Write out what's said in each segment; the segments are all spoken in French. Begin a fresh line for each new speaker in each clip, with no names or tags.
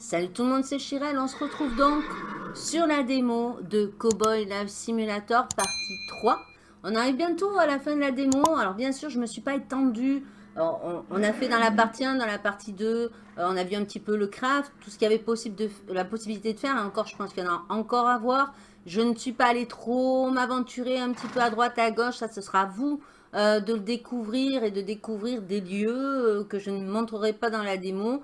Salut tout le monde, c'est Chirel. On se retrouve donc sur la démo de Cowboy Live Simulator partie 3. On arrive bientôt à la fin de la démo. Alors bien sûr, je ne me suis pas étendue. On, a fait dans la partie 1, dans la partie 2, euh, on a vu un petit peu le craft, tout ce qu'il y avait possible de, la possibilité de faire. Encore, je pense qu'il y en a encore à voir. Je ne suis pas allée trop m'aventurer un petit peu à droite, à gauche. Ça, ce sera à vous euh, de le découvrir et de découvrir des lieux euh, que je ne montrerai pas dans la démo.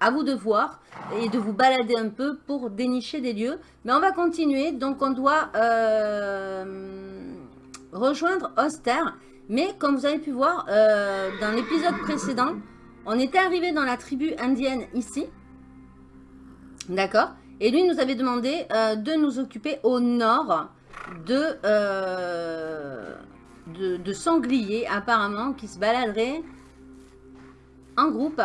À vous de voir et de vous balader un peu pour dénicher des lieux. Mais on va continuer. Donc, on doit rejoindre Oster. Mais comme vous avez pu voir dans l'épisode précédent, on était arrivé dans la tribu indienne ici. D'accord? Et lui nous avait demandé de nous occuper au nord euh, de, de, sangliers apparemment qui se baladeraient en groupe.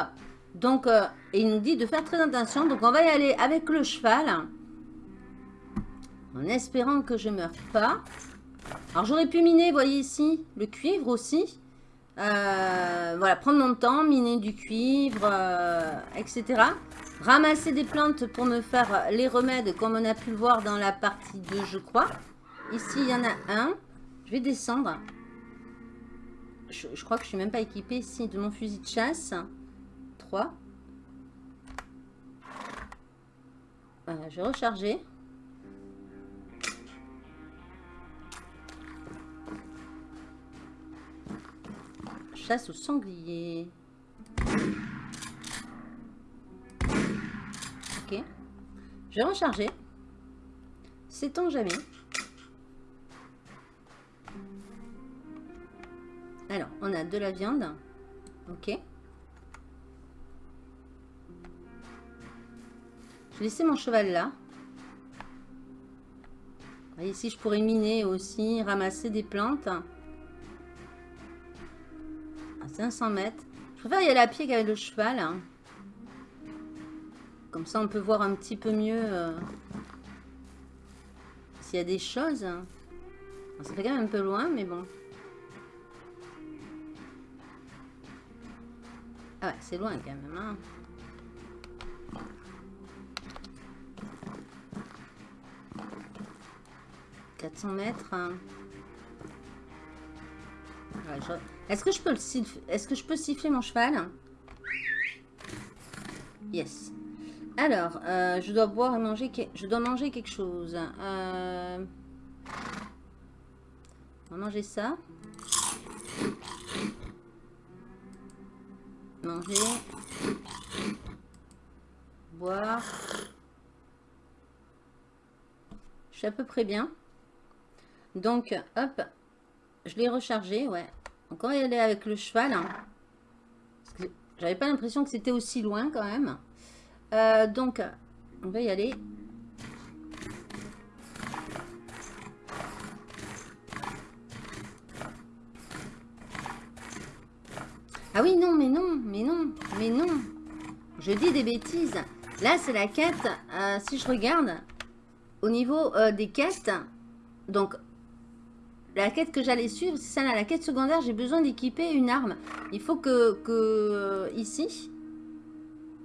Donc, euh, il nous dit de faire très attention. Donc, on va y aller avec le cheval. En espérant que je ne meure pas. Alors, j'aurais pu miner, vous voyez ici, le cuivre aussi. Euh, voilà, prendre mon temps, miner du cuivre, etc. Ramasser des plantes pour me faire les remèdes, comme on a pu le voir dans la partie 2, je crois. Ici, il y en a un. Je vais descendre. Je, crois que je suis même pas équipée ici de mon fusil de chasse. 3. Voilà, je vais. Chasse au sanglier. Ok. Je vais recharger. Sait-on jamais Alors, on a de la viande. Ok. Je vais laisser mon cheval là. ici, je pourrais miner aussi, ramasser des plantes. À 500 mètres. Je préfère y aller à pied qu'avec le cheval. Hein. Comme ça, on peut voir un petit peu mieux euh, s'il y a des choses. Ça fait quand même un peu loin, mais bon. Ah ouais, c'est loin quand même. Hein. « 400 mètres. Hein. Est-ce que je peux le Est-ce que je peux siffler mon cheval? Yes. Alors, euh, je dois boire et manger. Je dois manger quelque chose. Euh... On va manger ça. Manger. Boire. Je suis à peu près bien. Donc, hop. Je l'ai rechargé, ouais. Encore y aller avec le cheval. Hein. J'avais pas l'impression que c'était aussi loin quand même. Euh, donc, on va y aller. Ah oui, non, mais non, mais non, mais non. Je dis des bêtises. Là, c'est la quête. Euh, si je regarde, au niveau euh, des quêtes, donc, la quête que j'allais suivre, c'est ça là. La quête secondaire, j'ai besoin d'équiper une arme. Il faut que, que euh, ici,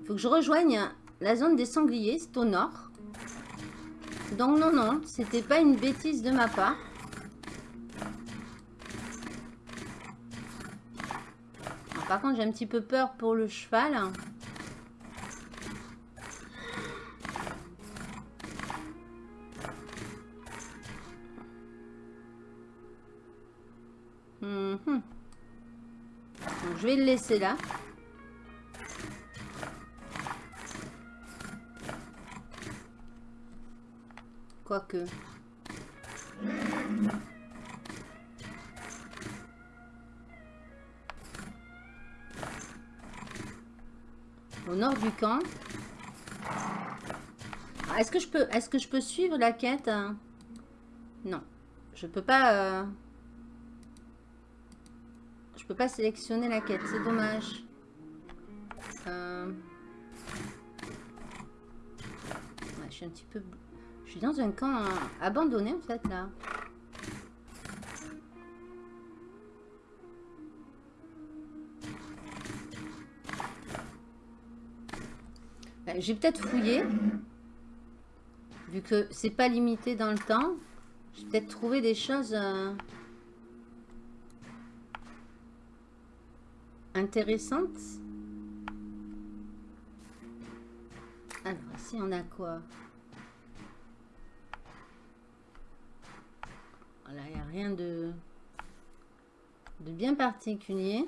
il faut que je rejoigne la zone des sangliers. C'est au nord. Donc, non, non, c'était pas une bêtise de ma part. Par contre, j'ai un petit peu peur pour le cheval. Mhm. je vais le laisser là. Quoique. au nord du camp. Est-ce que je peux est-ce que je peux suivre la quête hein? Non. Je peux pas euh, pas sélectionner la quête, c'est dommage. Euh, je suis un petit peu je suis dans un camp abandonné en fait là. Euh, j'ai peut-être fouillé. Vu que c'est pas limité dans le temps. J'ai peut-être trouvé des choses... Euh, intéressantes. Alors, ici, on a quoi? Voilà, il n'y a rien de, de bien particulier.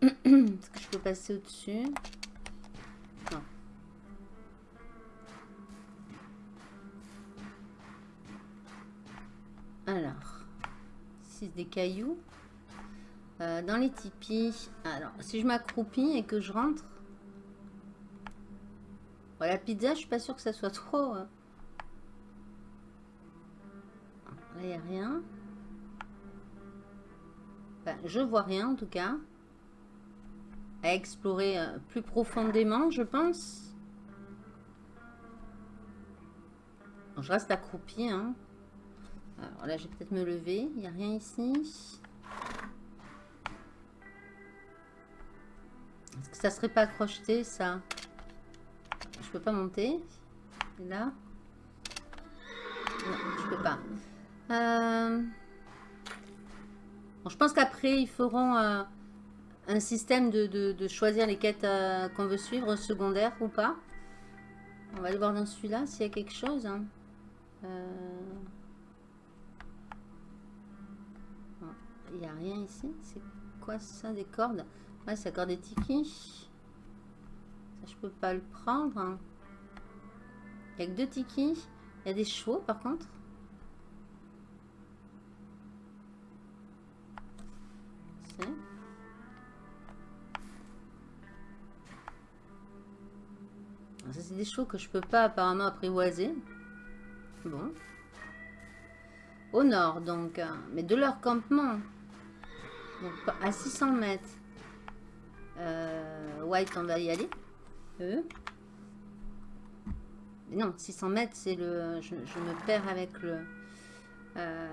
Est-ce que je peux passer au-dessus? Alors, ici des cailloux. Euh, dans les tipis, alors si je m'accroupis et que je rentre, la pizza, je suis pas sûre que ça soit trop. Hein. Là, il n'y a rien. je vois rien en tout cas. À explorer euh, plus profondément, je pense. je reste accroupi. Hein. Alors là, je vais peut-être me lever. Il n'y a rien ici. Ça serait pas crocheté, ça Je peux pas monter. là Non, je peux pas. Euh, je pense qu'après, ils feront euh, un système de, choisir les quêtes euh, qu'on veut suivre, secondaires ou pas. On va aller voir dans celui-là s'il y a quelque chose. Hein. Il n'y a rien ici. C'est quoi ça Des cordes? Ouais, c'est encore des tikis. Ça, je peux pas le prendre. Hein. Il n'y a que deux tikis. Il y a des chevaux, par contre. Ça, c'est des chevaux que je peux pas apparemment apprivoiser. Bon. Au nord, donc. Hein. Mais de leur campement. Donc, à 600 mètres. Euh, White, on va y aller. Euh. Mais non, 600 mètres, c'est le... Je, me perds avec le... Euh,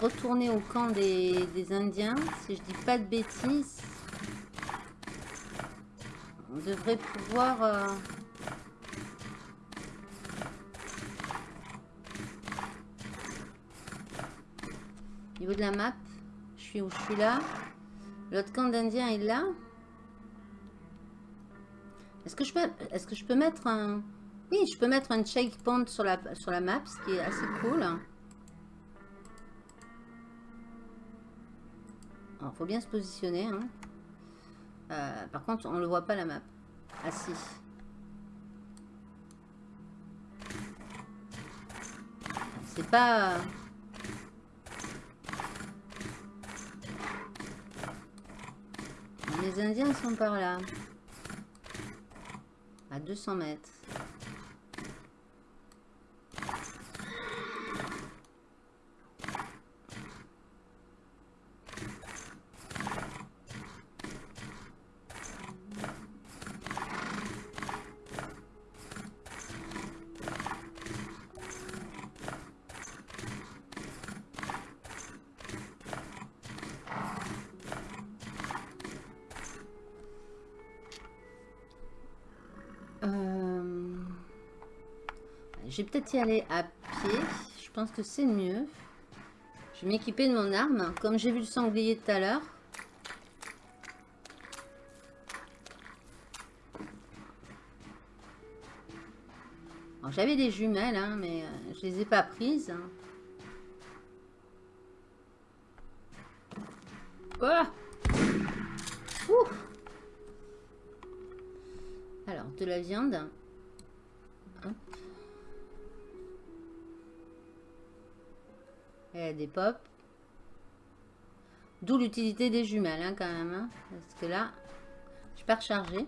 retourner au camp des, Indiens, si je dis pas de bêtises. On devrait pouvoir... Euh, de la map, je suis où je suis là. L'autre camp d'Indiens est là. Est-ce que je peux, est-ce que je peux mettre un, oui, je peux mettre un checkpoint sur la sur la map, ce qui est assez cool. Il faut bien se positionner. Hein. Euh, par contre, on ne le voit pas la map. Ah si. C'est pas... Les Indiens sont par là. À 200 mètres. Je vais peut-être y aller à pied. Je pense que c'est mieux. Je vais m'équiper de mon arme. Comme j'ai vu le sanglier tout à l'heure. J'avais des jumelles, hein, mais euh, je les ai pas prises. Oh Alors, de la viande. Des pop. D'où l'utilité des jumelles, hein, quand même. Hein, parce que là, je peux recharger.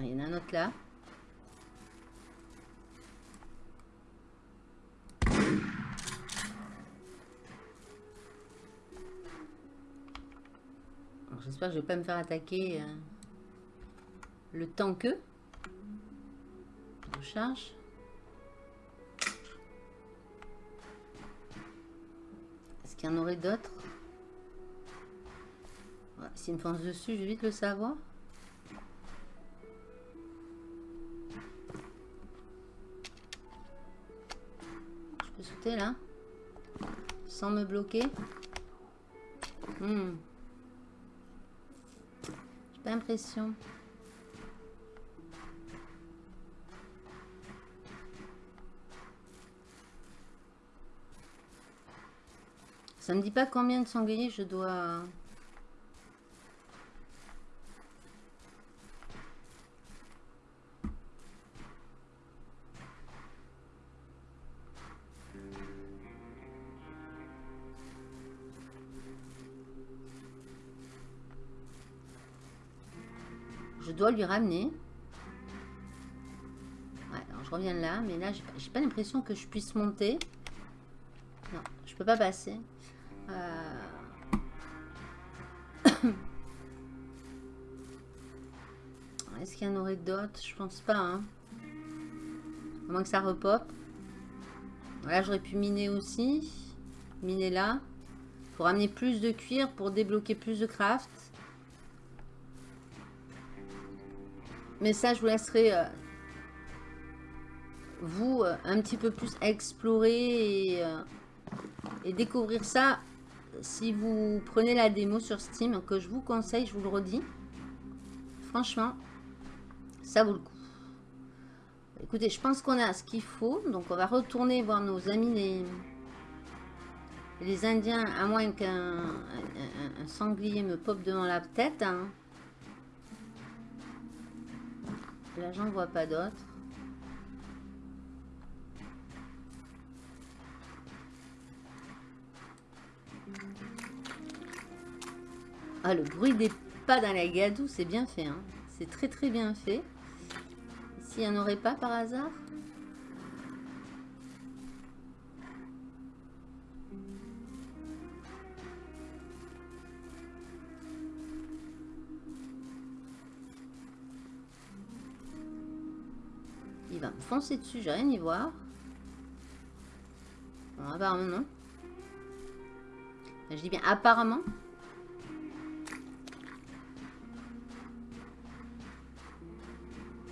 Il y en a un autre là. Je vais pas me faire attaquer euh, le temps que. Recharge. Est-ce qu'il y en aurait d'autres? S'il me fonce dessus, je vais vite le savoir. Je peux sauter là Sans me bloquer hmm. L'impression. Ça me dit pas combien de sangliers je dois... lui ramener. Alors je reviens là, mais là, j'ai pas l'impression que je puisse monter. Non, je peux pas passer. Euh. Est-ce qu'il y en aurait d'autres? Je pense pas. Hein. À moins que ça repop. Là, j'aurais pu miner aussi. Miner là. Pour amener plus de cuir, pour débloquer plus de craft. Mais ça, je vous laisserai euh, vous euh, un petit peu plus explorer et, et découvrir ça si vous prenez la démo sur Steam, que je vous conseille, je vous le redis, franchement, ça vaut le coup. Écoutez, je pense qu'on a ce qu'il faut. Donc, on va retourner voir nos amis les, les Indiens, à moins qu'un sanglier me pop devant la tête. Hein. Là, j'en vois pas d'autres. Ah, le bruit des pas dans la gadoue, c'est bien fait. Hein. C'est très très bien fait. S'il n'y en aurait pas par hasard Il va me foncer dessus, j'ai rien y voir. Bon, apparemment non. Je dis bien apparemment.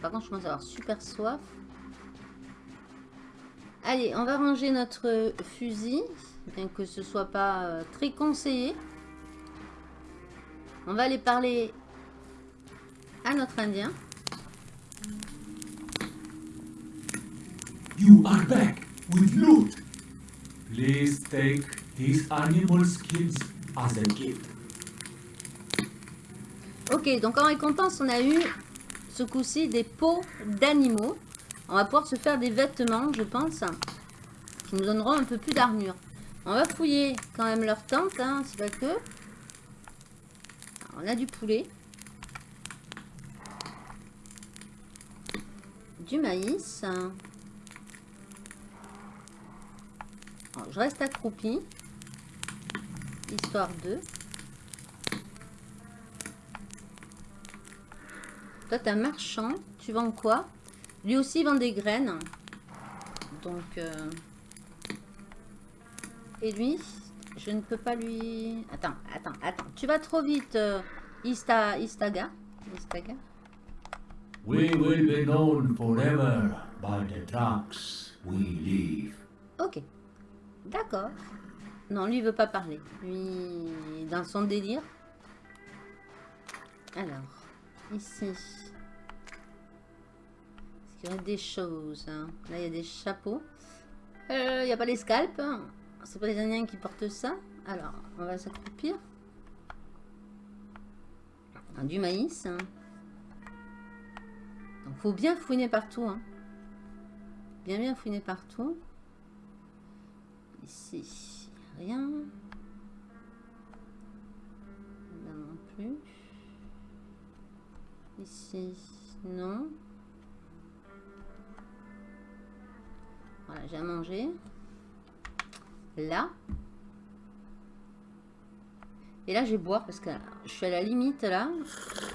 Par contre, je commence à avoir super soif. Allez, on va ranger notre fusil, bien que ce soit pas euh, très conseillé. On va aller parler à notre Indien.
You are back with loot. Please take these animal skins as a gift.
Ok, donc en récompense, on a eu ce coup-ci des peaux d'animaux. On va pouvoir se faire des vêtements, je pense, qui nous donneront un peu plus d'armure. On va fouiller quand même leur tente, hein, c'est pas que. on a du poulet. Du maïs. Je reste accroupi. Histoire de... Toi, t'es un marchand. Tu vends quoi? Lui aussi, il vend des graines. Donc... Euh, et lui, je ne peux pas lui... Attends, attends, attends. Tu vas trop vite, euh, Ista... Istaga. Istaga.
We will be known forever by the we leave.
Ok. D'accord. Non, lui, il veut pas parler. Lui, dans son délire. Alors, ici. Il y a des choses. Hein. Là, il y a des chapeaux. Euh, il n'y a pas les scalps. Hein. C'est pas les Indiens qui portent ça. Alors, on va s'accroupir. Du maïs. Hein. Donc, faut bien fouiner partout. Bien, bien fouiner partout. Ici, rien. Là non plus. Ici, non. Voilà, j'ai à manger. Là. Et là, je vais boire parce que je suis à la limite là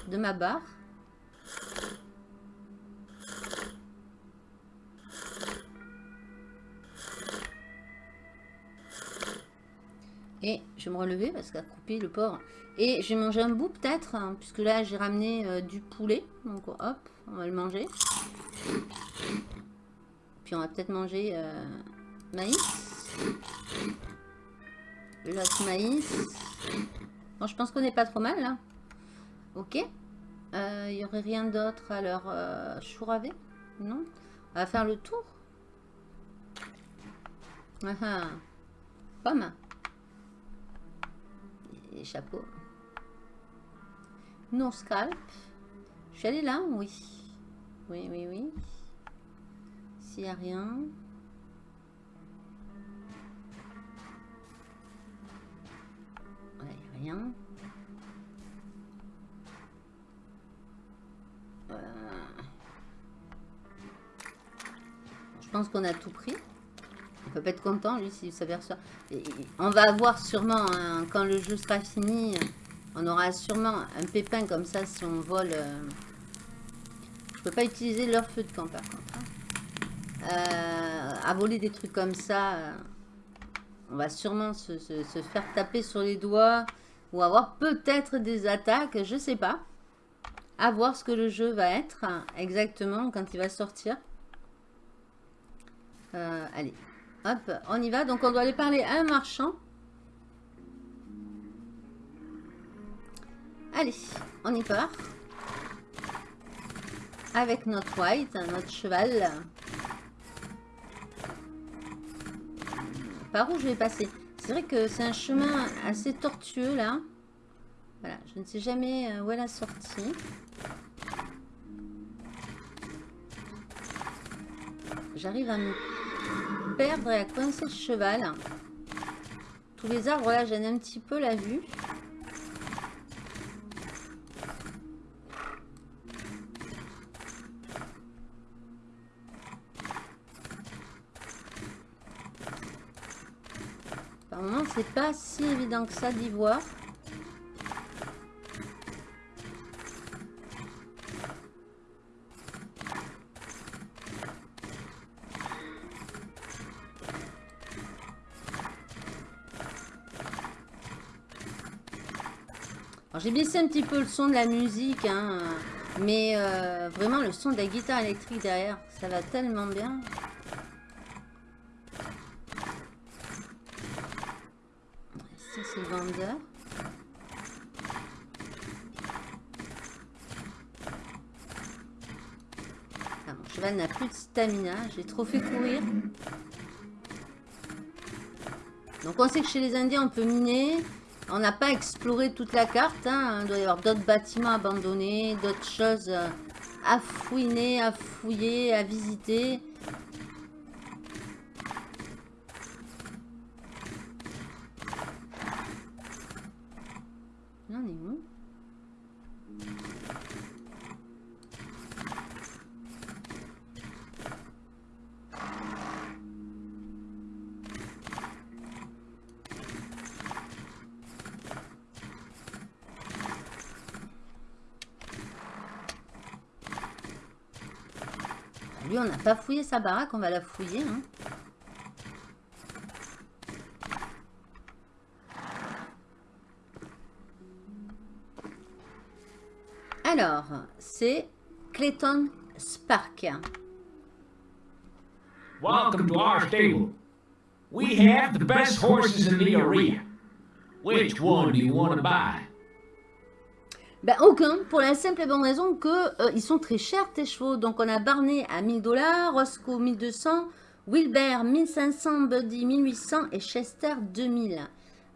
de ma barre. Je vais me relever parce a coupé le porc. Et je vais manger un bout peut-être, hein, puisque là j'ai ramené euh, du poulet. Donc hop, on va le manger. Puis on va peut-être manger euh, maïs. L'autre maïs. Bon, je pense qu'on n'est pas trop mal là. Ok. Il euh, y aurait rien d'autre à leur chouravé Non On va faire le tour. Ah ah. Pomme. Et chapeau. Non scalp. Je suis allée là Oui. Oui, oui, oui. S'il n'y a rien. rien. Euh, je pense qu'on a tout pris. On peut pas être content, lui, s'il s'aperçoit. On va avoir sûrement, quand le jeu sera fini, on aura sûrement un pépin comme ça si on vole. Euh, je peux pas utiliser leur feu de camp, par contre. Hein. Euh, à voler des trucs comme ça, on va sûrement se, faire taper sur les doigts ou avoir peut-être des attaques, je sais pas. À voir ce que le jeu va être exactement quand il va sortir. Euh, allez, hop, on y va. Donc on doit aller parler à un marchand. Allez, on y part. Avec notre white, notre cheval. Par où je vais passer? C'est vrai que c'est un chemin assez tortueux là. Voilà, je ne sais jamais euh, où est la sortie. J'arrive à me perdre et à coincer le cheval. Tous les arbres là, ai un petit peu la vue. c'est pas si évident que ça d'y voir. J'ai baissé un petit peu le son de la musique, hein, mais euh, vraiment le son de la guitare électrique derrière, ça va tellement bien. vendeur. Ah, mon cheval n'a plus de stamina. J'ai trop fait courir. Donc on sait que chez les Indiens, on peut miner. On n'a pas exploré toute la carte. Hein. Il doit y avoir d'autres bâtiments abandonnés, d'autres choses à fouiner, à fouiller, à visiter. Pas fouillé sa baraque, on va la fouiller. Hein. Alors, c'est Clayton Spark.
Welcome to our stable. We have the best horses in the area. Which one do you want to buy?
Ben aucun, pour la simple et bonne raison que euh, ils sont très chers tes chevaux. Donc on a Barney à 1000 dollars, Roscoe 1200, Wilbert 1500, Buddy 1800 et Chester 2000.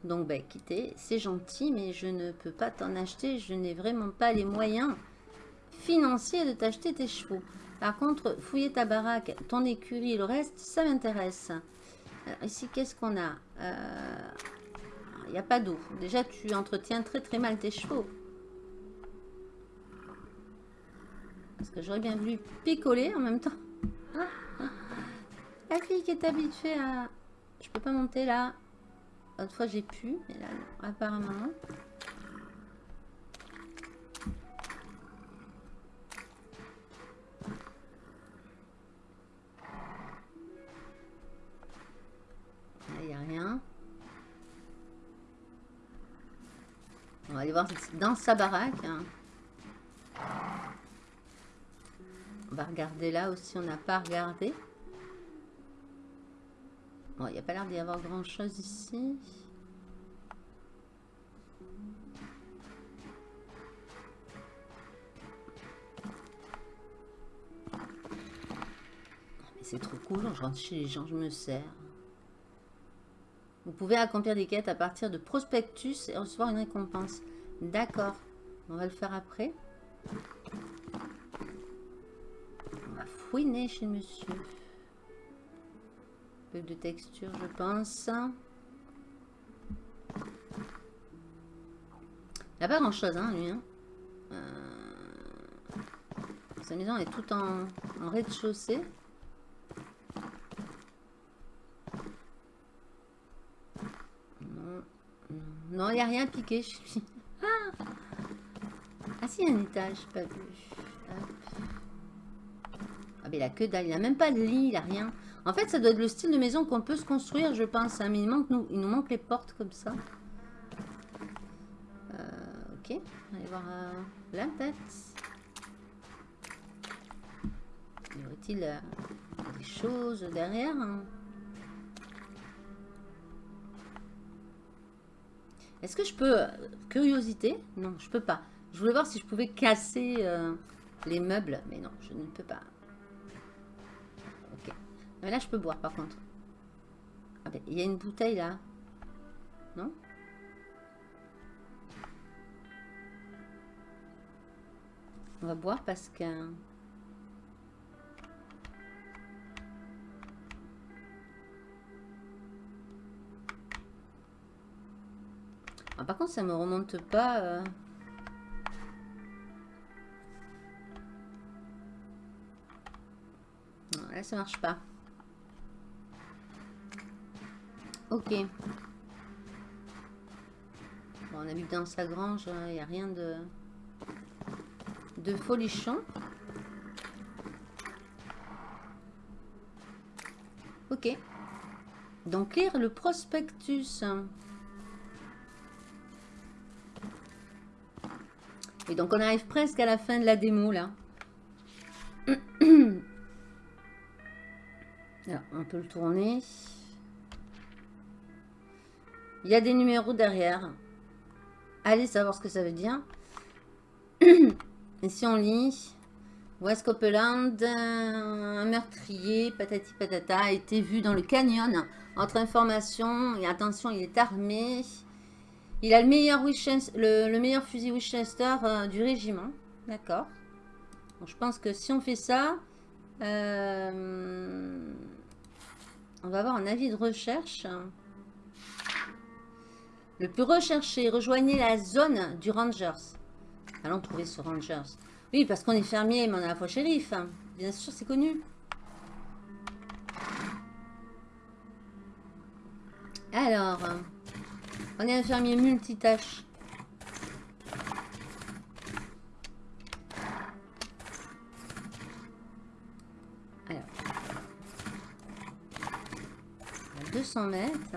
Donc ben écoutez, c'est gentil mais je ne peux pas t'en acheter, je n'ai vraiment pas les moyens financiers de t'acheter tes chevaux. Par contre, fouiller ta baraque, ton écurie, le reste, ça m'intéresse. ici, qu'est-ce qu'on a? Il euh, n'y a pas d'eau. Déjà, tu entretiens très très mal tes chevaux. Parce que j'aurais bien voulu picoler en même temps. La fille qui est habituée à... Je peux pas monter là. L'autre fois j'ai pu, mais là non, apparemment. Là, il n'y a rien. On va aller voir dans sa baraque. hein. On va regarder là aussi, on n'a pas regardé. Bon, il n'y a pas l'air d'y avoir grand chose ici. Mais c'est trop cool, je rentre chez les gens, je me sers. Vous pouvez accomplir des quêtes à partir de prospectus et recevoir une récompense. D'accord, on va le faire après. Fouiner chez monsieur. Peu de texture, je pense. Il a pas grand chose, hein, lui. Hein. Euh, Sa maison est tout en, rez-de-chaussée. Non, il n'y a rien piqué. chez lui. Ah, ah un étage, pas vu. Il a que. Il n'a même pas de lit, il n'a rien. En fait, ça doit être le style de maison qu'on peut se construire, je pense. hein, Mais il, manque nous, il nous manque les portes comme ça. Euh, ok, on va aller voir euh, la tête. Y aurait-il euh, des choses derrière hein? Est-ce que je peux... Curiosité? Non, je peux pas. Je voulais voir si je pouvais casser les meubles, mais non, je ne peux pas. Mais là, je peux boire, par contre. Ah ben, il y a une bouteille, là. Non? On va boire parce que... Ah, par contre, ça me remonte pas... euh. Là, ça marche pas. Ok. Bon, on que dans sa grange, il n'y a rien de, de folichon. Ok. Donc, lire le prospectus. Et donc, on arrive presque à la fin de la démo, là. On peut le tourner. Il y a des numéros derrière. Allez savoir ce que ça veut dire. Et si on lit, West Copeland, un meurtrier, patati patata, a été vu dans le canyon. Entre informations, et attention, il est armé. Il a le meilleur, fusil Winchester euh, du régiment. D'accord. Je pense que si on fait ça, euh, on va avoir un avis de recherche. Le plus recherché, rejoignez la zone du Rangers. Allons trouver ce Rangers. Oui, parce qu'on est fermier, mais on est la fois shérif. hein. Bien sûr, c'est connu. Alors, on est un fermier multitâche. Alors, à 200 mètres.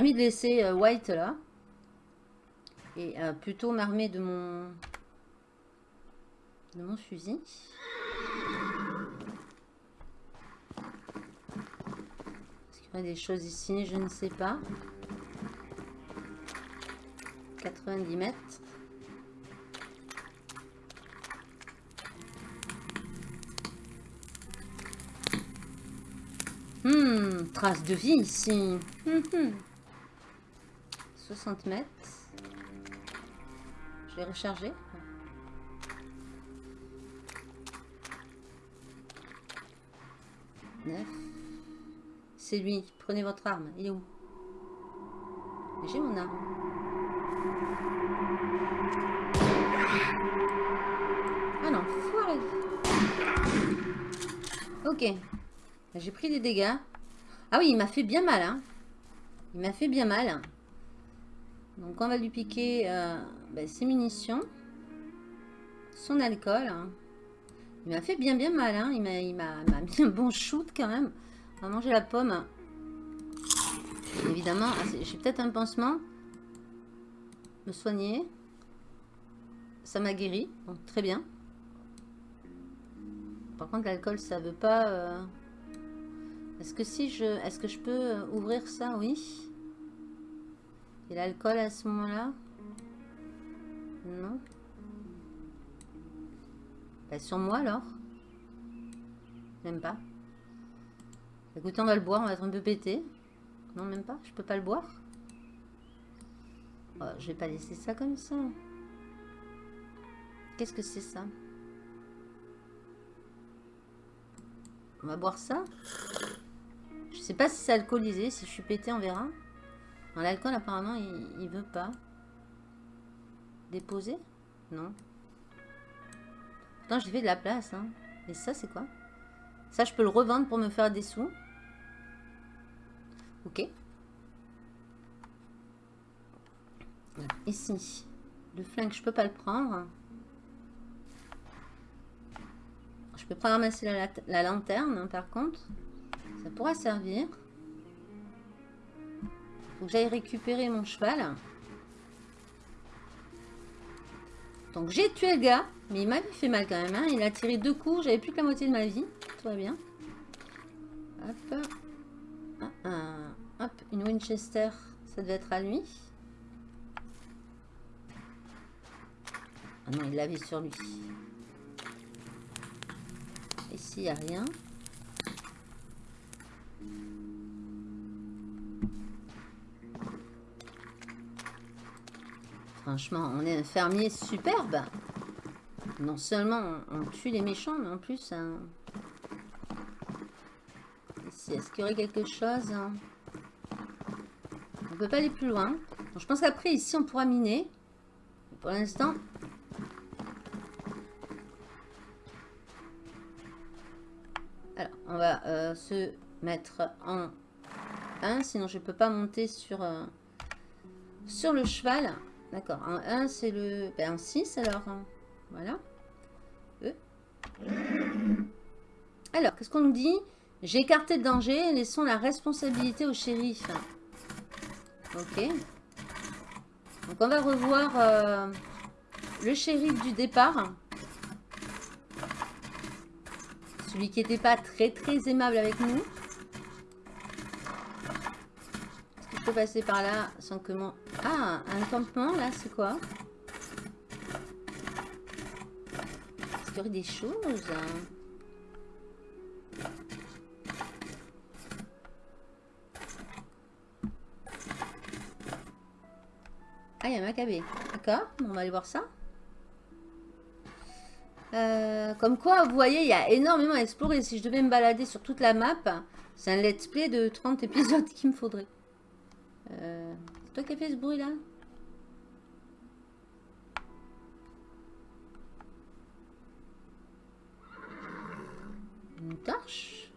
Envie de laisser euh, White là. Et euh, plutôt m'armer de mon... de mon fusil. Est-ce qu'il y aurait des choses ici? Je ne sais pas. 90 mètres. Hmm, trace de vie ici. Hum, hum. 60 mètres. Je vais recharger. C'est lui. Prenez votre arme. Il est où? J'ai mon arme. Ah non, foiré. Ok. J'ai pris des dégâts. Ah oui, il m'a fait bien mal. Hein. Il m'a fait bien mal. Donc on va lui piquer euh, ben, ses munitions. Son alcool. hein. Il m'a fait bien bien mal. Hein. Il m'a mis un bon shoot quand même. On va manger la pomme. Évidemment, ah, j'ai peut-être un pansement. Me soigner. Ça m'a guéri. Très bien. Par contre, l'alcool, ça veut pas... euh, Est-ce que si je... Est-ce que je peux euh, ouvrir ça? Oui. Et l'alcool à ce moment-là? Non. Bah, sur moi alors? Même pas. Écoutez, on va le boire, on va être un peu pété. Non, même pas Je peux pas le boire Oh, Je vais pas laisser ça comme ça. Qu'est-ce que c'est ça? On va boire ça? Je sais pas si c'est alcoolisé, si je suis pété, on verra. L'alcool, apparemment, il, veut pas. Déposer? Non. Pourtant, j'ai fait de la place. Hein. Et ça, c'est quoi? Ça, je peux le revendre pour me faire des sous? Ok. Ici. Le flingue, je peux pas le prendre. Je peux pas ramasser la, la lanterne, hein, par contre. Ça pourra servir. Faut que j'aille récupérer mon cheval. Donc j'ai tué le gars, mais il m'avait fait mal quand même. hein. Il a tiré deux coups, j'avais plus que la moitié de ma vie. Tout va bien. Hop. Ah, ah. Hop, une Winchester, ça devait être à lui. Ah non, il l'avait sur lui. Ici, il n'y a rien. Franchement, on est un fermier superbe. Non seulement on, on tue les méchants, mais en plus... hein, Ici, est-ce qu'il y aurait quelque chose hein? On peut pas aller plus loin. Je pense qu'après, ici, on pourra miner. Pour l'instant... Alors, on va euh, se mettre en 1, sinon je peux pas monter sur, euh, sur le cheval. D'accord, en 1 c'est le... Ben, en 6 alors, hein. voilà. Euh. Alors, qu'est-ce qu'on nous dit? J'ai écarté le danger, laissons la responsabilité au shérif. Ok. Donc on va revoir euh, le shérif du départ. Celui qui n'était pas très très aimable avec nous. Est-ce que je peux passer par là sans que mon... Ah, un campement là, c'est quoi? Est-ce qu'il y aurait des choses Ah, il y a un macabé. D'accord, on va aller voir ça. Euh, comme quoi, vous voyez, il y a énormément à explorer. Si je devais me balader sur toute la map, c'est un let's play de 30 épisodes qu'il me faudrait. Euh, toi qui as fait ce bruit-là Une torche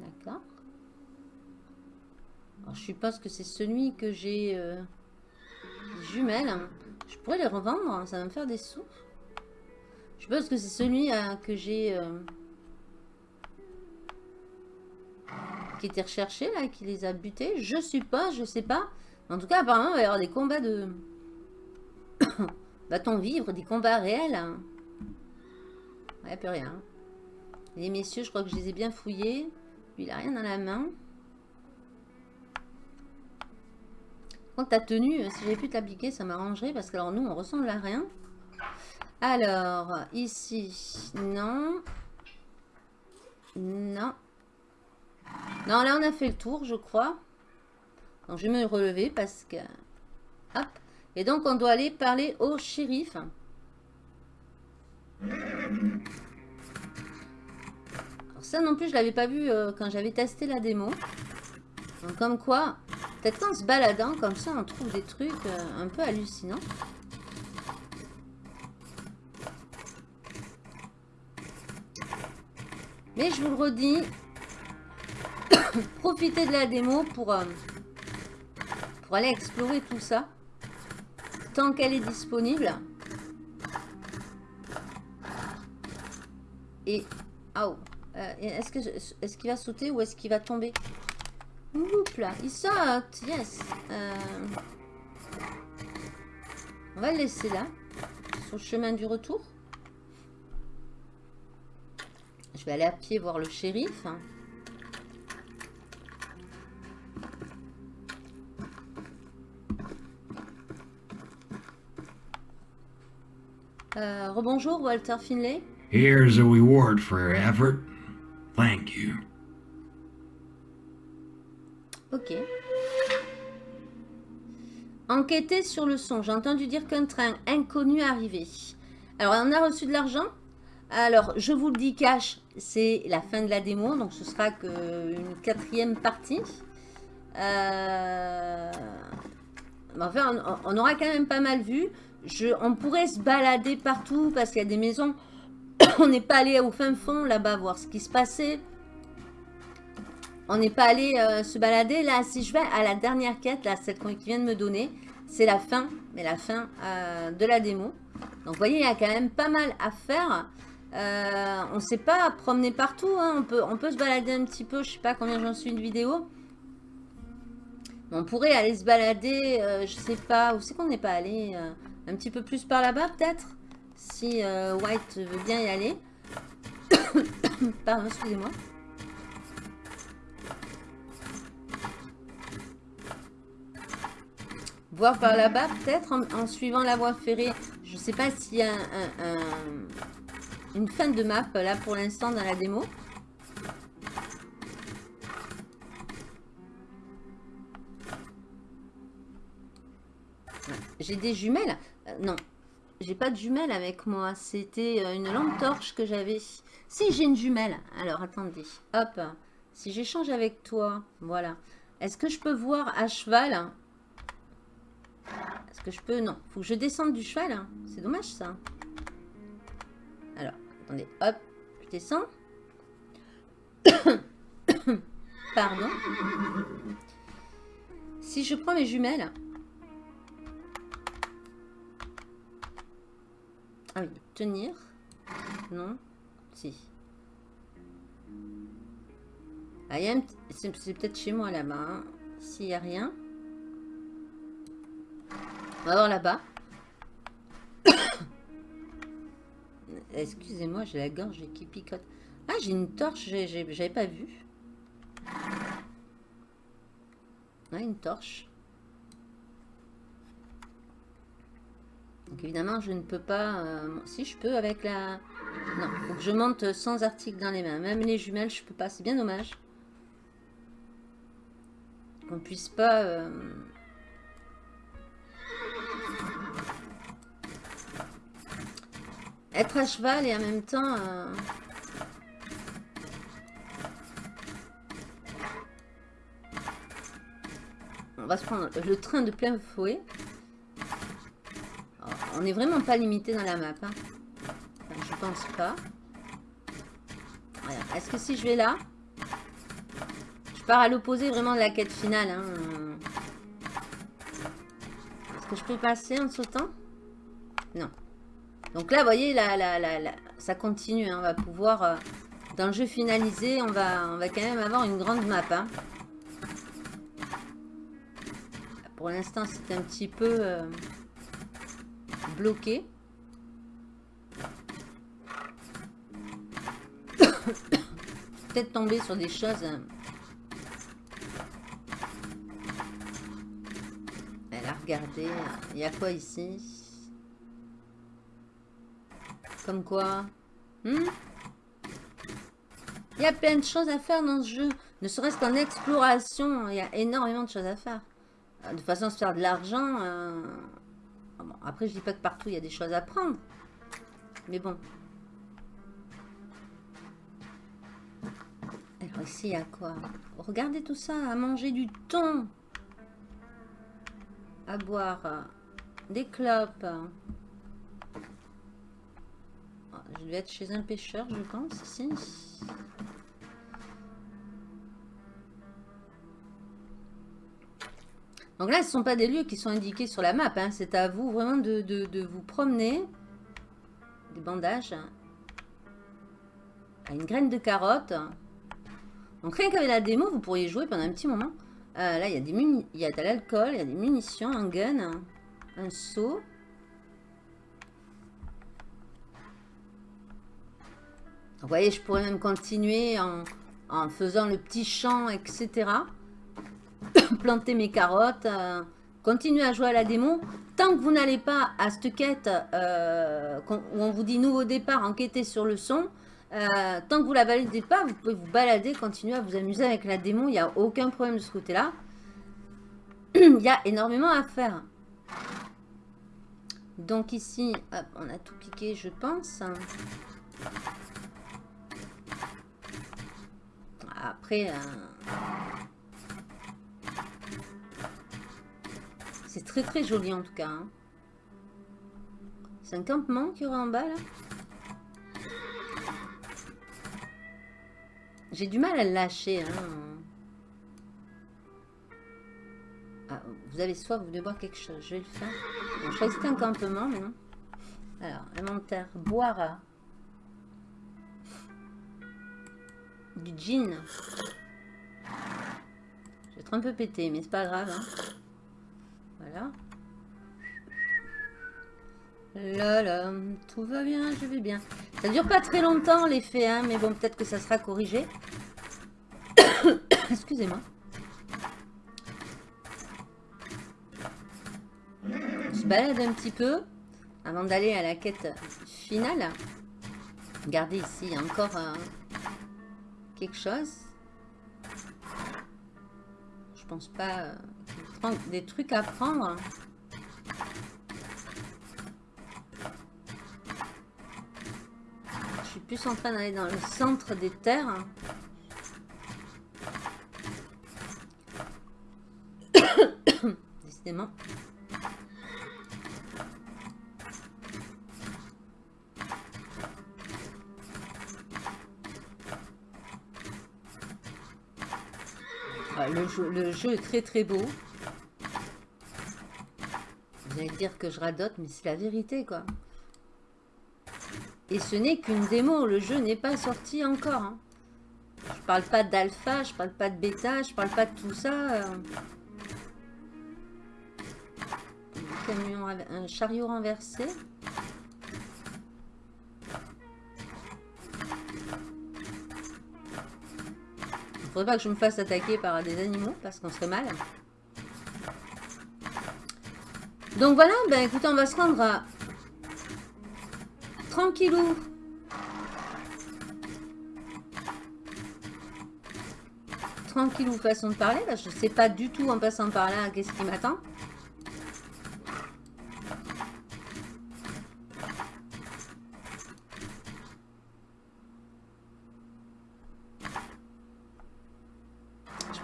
D'accord. Alors, je suppose que c'est celui que j'ai euh, jumelles. Je pourrais les revendre, hein, ça va me faire des sous. Je suppose que c'est celui euh, que j'ai... euh, qui était recherché, là, qui les a butés. Je suppose, je sais pas. En tout cas, apparemment, il va y avoir des combats de... Va-t-on vivre des combats réels hein? A plus rien. Les messieurs, je crois que je les ai bien fouillés. Lui, il a rien dans la main. Quand ta tenue, euh, si j'avais pu te l'appliquer, ça m'arrangerait parce que alors nous, on ressemble à rien. Alors, ici, non. Non. Non, là, on a fait le tour, je crois. Donc, je vais me relever parce que... Hop. Et donc, on doit aller parler au shérif. Alors, ça non plus, je l'avais pas vu euh, quand j'avais testé la démo. Donc, comme quoi, Peut-être qu'en se baladant comme ça, on trouve des trucs euh, un peu hallucinants. Mais je vous le redis, profitez de la démo pour, euh, pour aller explorer tout ça. Tant qu'elle est disponible. Et... Oh, est-ce que est-ce qu'il va sauter ou est-ce qu'il va tomber? Oups là, il saute, yes. Euh, on va le laisser là, sur le chemin du retour. Je vais aller à pied voir le shérif. Euh, rebonjour Walter Finlay.
Here's a reward for your effort. Thank you.
Ok. Enquêter sur le son. J'ai entendu dire qu'un train inconnu arrivait. Alors, on a reçu de l'argent. Alors, je vous le dis cash, c'est la fin de la démo. Donc, ce sera qu'une quatrième partie. Euh... Enfin, on, aura quand même pas mal vu. On pourrait se balader partout parce qu'il y a des maisons. on n'est pas allé au fin fond là-bas voir ce qui se passait. On n'est pas allé euh, se balader. Là, si je vais à la dernière quête, là, celle qui vient de me donner, c'est la fin, mais la fin euh, de la démo. Donc, vous voyez, il y a quand même pas mal à faire. Euh, on ne sait pas promener partout. Hein. On, peut, se balader un petit peu. Je sais pas combien j'en suis de vidéo. On pourrait aller se balader, je sais pas, où c'est qu'on n'est pas allé Un petit peu plus par là-bas, peut-être Si White veut bien y aller. Pardon, excusez-moi. Voir par là-bas, peut-être, en, suivant la voie ferrée. Je ne sais pas s'il y a une fin de map, là, pour l'instant, dans la démo. J'ai des jumelles euh, Non, j'ai pas de jumelles avec moi. C'était euh, une lampe torche que j'avais. Si, j'ai une jumelle. Alors, attendez. Hop. Si j'échange avec toi, voilà. Est-ce que je peux voir à cheval? Est-ce que je peux? Non. Faut que je descende du cheval. Hein. C'est dommage, ça. Alors, attendez. Hop. Je descends. Pardon. Si je prends mes jumelles... tenir. Non. Si. Ah, c'est peut-être chez moi là-bas. Hein. S'il n'y a rien. On va voir là-bas. Excusez-moi, j'ai la gorge qui picote. Ah, j'ai une torche, j'avais pas vu. Ah, une torche. Donc évidemment, je ne peux pas... Euh, si, je peux avec la... Non, je monte sans article dans les mains. Même les jumelles, je peux pas. C'est bien dommage. Qu'on puisse pas... Euh, Être à cheval et en même temps... Euh, on va se prendre le train de plein fouet. On n'est vraiment pas limité dans la map. Hein. je pense pas. Est-ce que si je vais là, je pars à l'opposé vraiment de la quête finale. Hein. Est-ce que je peux passer en sautant? Non. Donc là, vous voyez, la, ça continue. Hein. on va pouvoir, euh, dans le jeu finalisé, on va, quand même avoir une grande map. Pour l'instant, c'est un petit peu euh, bloqué. Peut-être tomber sur des choses... Hein. Elle a regardé. Il y a quoi ici? Comme quoi? Hmm? Il y a plein de choses à faire dans ce jeu. Ne serait-ce qu'en exploration, il y a énormément de choses à faire. Euh, de façon à se faire de l'argent. Euh, après, je dis pas que partout, il y a des choses à prendre. Mais bon. Alors ici, il y a quoi? Regardez tout ça, à manger du thon. à boire euh, des clopes. Ah, Je vais être chez un pêcheur, je pense, ici. Donc là, ce ne sont pas des lieux qui sont indiqués sur la map. hein. C'est à vous vraiment de, vous promener. Des bandages. Une graine de carotte. Donc rien qu'avec la démo, vous pourriez jouer pendant un petit moment. Euh, là, il y a des il y a de l'alcool, il y a des munitions, un gun, un seau. Vous voyez, je pourrais même continuer en, en faisant le petit champ, etc. Planter mes carottes, euh, continuer à jouer à la démo. Tant que vous n'allez pas à cette quête euh, où on vous dit nouveau départ, enquêter sur le son, euh, tant que vous la validez pas, vous pouvez vous balader, continuer à vous amuser avec la démo. Il n'y a aucun problème de ce côté-là. Il y a énormément à faire. Donc ici, on a tout piqué, je pense. Après, euh, c'est très très joli en tout cas. hein. C'est un campement qu'il y aura en bas là. J'ai du mal à le lâcher. hein. Ah, vous avez soif, vous devez boire quelque chose. Je vais le faire. Bon, je un campement, mais non. Alors, inventaire. Boire. Du gin. Je vais être un peu pété, mais c'est pas grave. hein. Voilà. Là, là, tout va bien, je vais bien. Ça dure pas très longtemps l'effet, hein, mais bon, peut-être que ça sera corrigé. Excusez-moi. On se balade un petit peu avant d'aller à la quête finale. Regardez ici, il y a encore euh, quelque chose. Je pense pas... euh, des trucs à prendre. Je suis plus en train d'aller dans le centre des terres. Décidément. Le jeu est très très beau. Vous allez dire que je radote, mais c'est la vérité quoi. Et ce n'est qu'une démo, le jeu n'est pas sorti encore. hein. Je parle pas d'alpha, je parle pas de bêta, je parle pas de tout ça. euh. Un chariot renversé. Faudrait pas que je me fasse attaquer par des animaux parce qu'on serait mal. Donc voilà, ben écoutez, on va se rendre à tranquillou. Tranquillou façon de parler. Là, je sais pas du tout en passant par là qu'est-ce qui m'attend.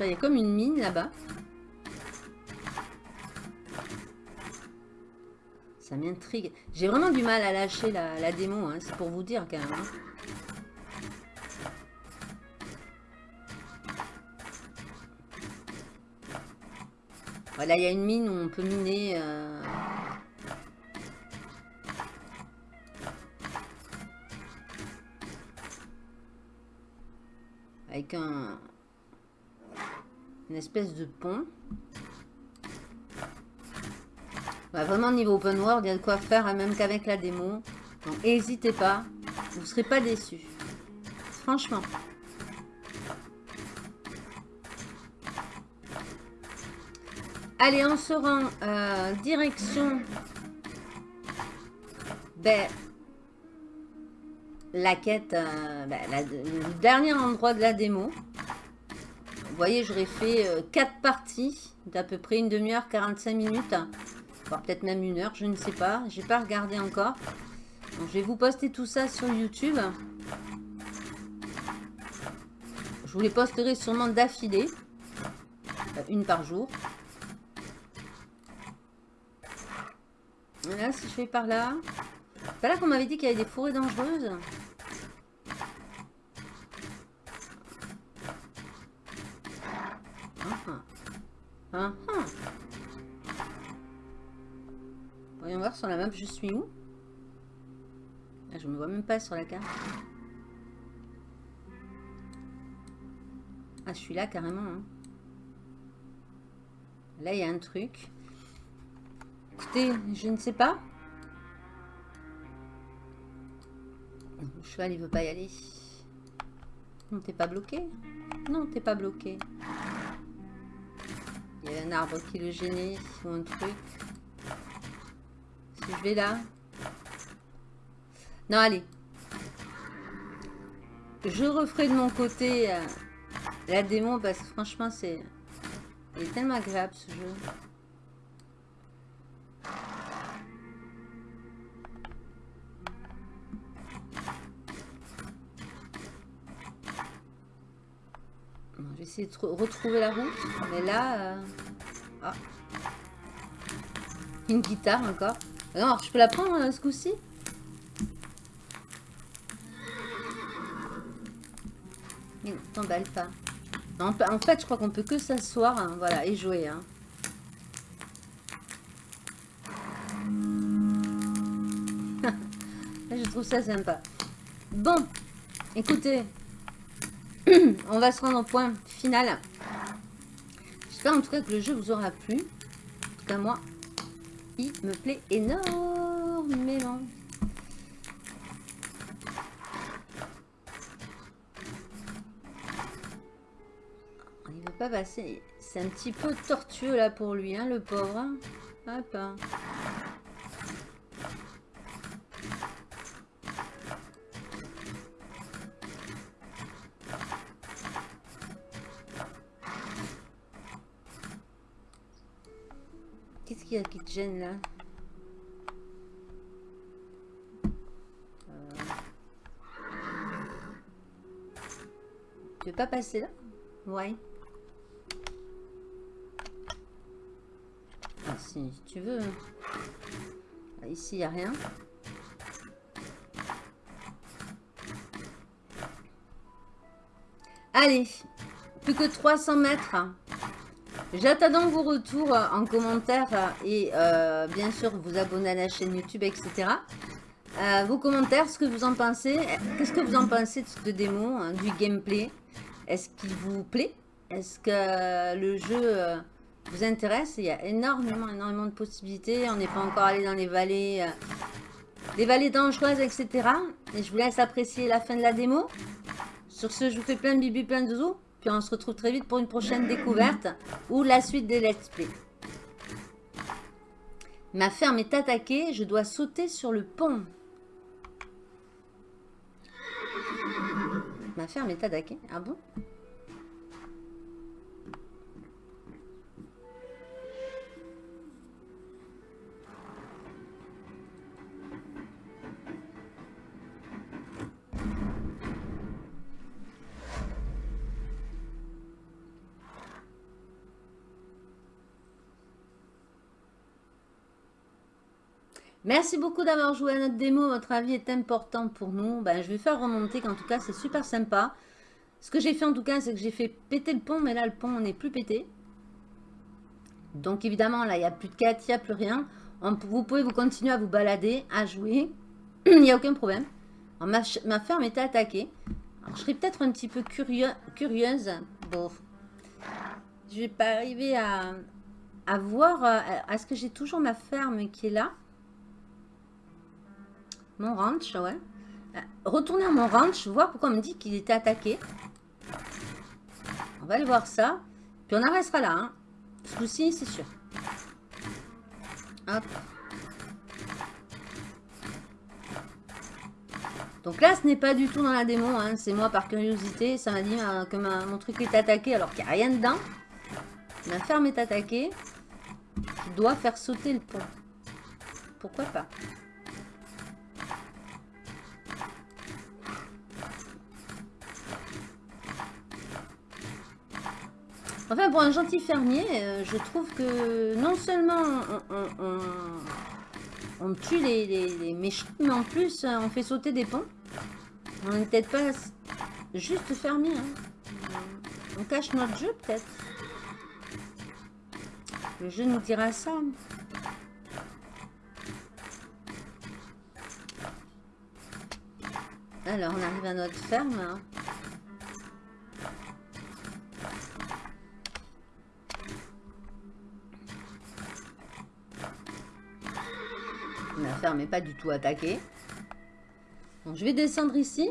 Il y a comme une mine là-bas. Ça m'intrigue. J'ai vraiment du mal à lâcher la, la démo, hein, c'est pour vous dire quand même. hein. Voilà, il y a une mine où on peut miner. euh, Avec un... Une espèce de pont. Bah, vraiment, niveau open world, il y a de quoi faire, hein, même qu'avec la démo. Donc, n'hésitez pas. Vous ne serez pas déçus. Franchement. Allez, on se rend euh, direction ben, la quête, euh, ben, le dernier endroit de la démo. Voyez, j'aurais fait 4 parties d'à peu près une demi-heure, 45 minutes. Voire peut-être même une heure, je ne sais pas. J'ai pas regardé encore. Donc, je vais vous poster tout ça sur YouTube. Je vous les posterai sûrement d'affilée. Euh, Une par jour. Là, si je vais par là... C'est pas là qu'on m'avait dit qu'il y avait des forêts dangereuses Ah ah. Ah. Voyons voir sur la map, je suis où? Ah, Je me vois même pas sur la carte. Ah, je suis là carrément. hein. Là, il y a un truc. Écoutez, je ne sais pas. Le cheval, il veut pas y aller. Non, t'es pas bloqué? Non, t'es pas bloqué. Un arbre qui le gênait ou un truc. Si je vais là. Non, allez. Je referai de mon côté euh, la démo parce que franchement, c'est... Il est tellement agréable ce jeu. Bon, je vais essayer de tr- retrouver la route. Mais là... euh, Ah. Une guitare encore. Non, je peux la prendre euh, ce coup-ci? T'emballe pas. En fait, je crois qu'on peut que s'asseoir hein, voilà, et jouer. hein. je trouve ça sympa. Bon, écoutez, on va se rendre au point final. J'espère en tout cas que le jeu vous aura plu. En tout cas, moi, il me plaît énormément. Il veut pas passer. C'est un petit peu tortueux là pour lui, hein, le pauvre. hein. Hop. Hein. Qu'est-ce qu'il y a qui te gêne là Euh. Tu veux pas passer là? Ouais. Ah, si, tu veux. Ah, Ici, il n'y a rien. Allez, plus que 300 mètres. J'attends donc vos retours euh, en commentaire euh, et euh, bien sûr vous abonner à la chaîne YouTube, etc. Vos commentaires, ce que vous en pensez. Qu'est-ce que vous en pensez de cette démo, hein, du gameplay? Est-ce qu'il vous plaît? Est-ce que le jeu vous intéresse? Il y a énormément, énormément de possibilités. On n'est pas encore allé dans les vallées, les vallées dangereuses, etc. Et je vous laisse apprécier la fin de la démo. Sur ce, je vous fais plein de bibi, plein de zouzous. Puis on se retrouve très vite pour une prochaine découverte ou la suite des let's play. Ma ferme est attaquée, je dois sauter sur le pont. Ma ferme est attaquée, ah bon? Merci beaucoup d'avoir joué à notre démo. Votre avis est important pour nous. Ben, je vais faire remonter qu'en tout cas, c'est super sympa. Ce que j'ai fait en tout cas, c'est que j'ai fait péter le pont. Mais là, le pont n'est plus pété. Donc évidemment, là, il n'y a plus de quête, il n'y a plus rien. Vous pouvez vous continuer à vous balader, à jouer. Il n'y a aucun problème. Ma, ferme était attaquée. Je serais peut-être un petit peu curieux, curieuse. Bon, je vais pas arriver à, voir. euh, Est-ce que j'ai toujours ma ferme qui est là Mon ranch, ouais. Euh, Retourner à mon ranch, voir pourquoi on me dit qu'il était attaqué. On va aller voir ça. Puis on en restera là. Hein. Ce coup-ci, c'est sûr. Hop. Donc là, ce n'est pas du tout dans la démo. hein. C'est moi par curiosité. Ça m'a dit euh, que mon truc est attaqué alors qu'il n'y a rien dedans. Ma ferme est attaquée. Je dois faire sauter le pont. Pourquoi pas? Enfin, pour un gentil fermier, euh, je trouve que non seulement on, tue les, méchants, mais en plus, euh, on fait sauter des ponts. On n'est peut-être pas juste fermier. hein. On cache notre jeu, peut-être. Le jeu nous dira ça. Alors, on arrive à notre ferme. hein. La ferme n'est pas du tout attaquée. Donc, je vais descendre ici.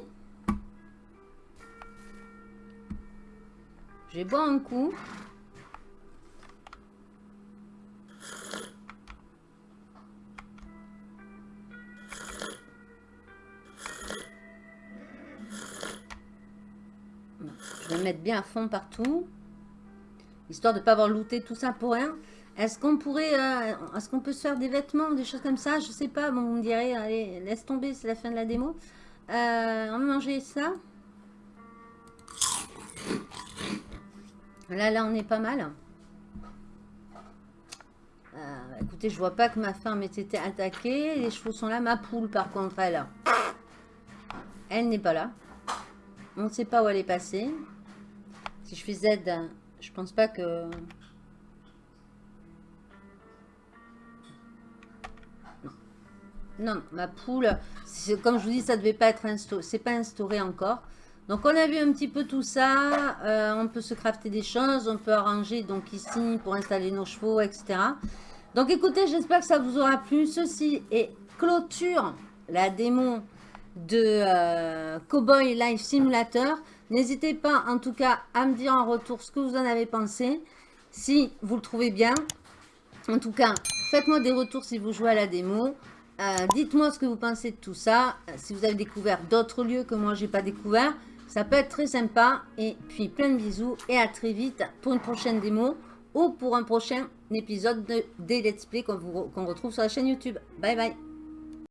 Je vais boire un coup. Je vais mettre bien à fond partout. Histoire de ne pas avoir looté tout ça pour rien. Est-ce qu'on pourrait... euh, Est-ce qu'on peut se faire des vêtements, des choses comme ça? Je sais pas. Bon, on me dirait, allez, laisse tomber, c'est la fin de la démo. Euh, on va manger ça. Là, là, on est pas mal. Euh, écoutez, je vois pas que ma ferme ait été attaquée. Les chevaux sont là. Ma poule, par contre, elle, elle n'est pas là. On ne sait pas où elle est passée. Si je fais Z, je pense pas que... non, ma poule, comme je vous dis, ça devait pas être instauré. C'est pas instauré encore. Donc on a vu un petit peu tout ça. Euh, on peut se crafter des choses. On peut arranger donc ici pour installer nos chevaux, etc. Donc écoutez, j'espère que ça vous aura plu. Ceci est clôture la démo de euh, Cowboy Life Simulator. N'hésitez pas en tout cas à me dire en retour ce que vous en avez pensé. Si vous le trouvez bien. En tout cas, faites-moi des retours si vous jouez à la démo. Euh, Dites-moi ce que vous pensez de tout ça. Euh, Si vous avez découvert d'autres lieux que moi j'ai pas découvert. Ça peut être très sympa. Et puis plein de bisous. Et à très vite pour une prochaine démo. Ou pour un prochain épisode de, des Let's Play qu'on retrouve sur la chaîne YouTube. Bye bye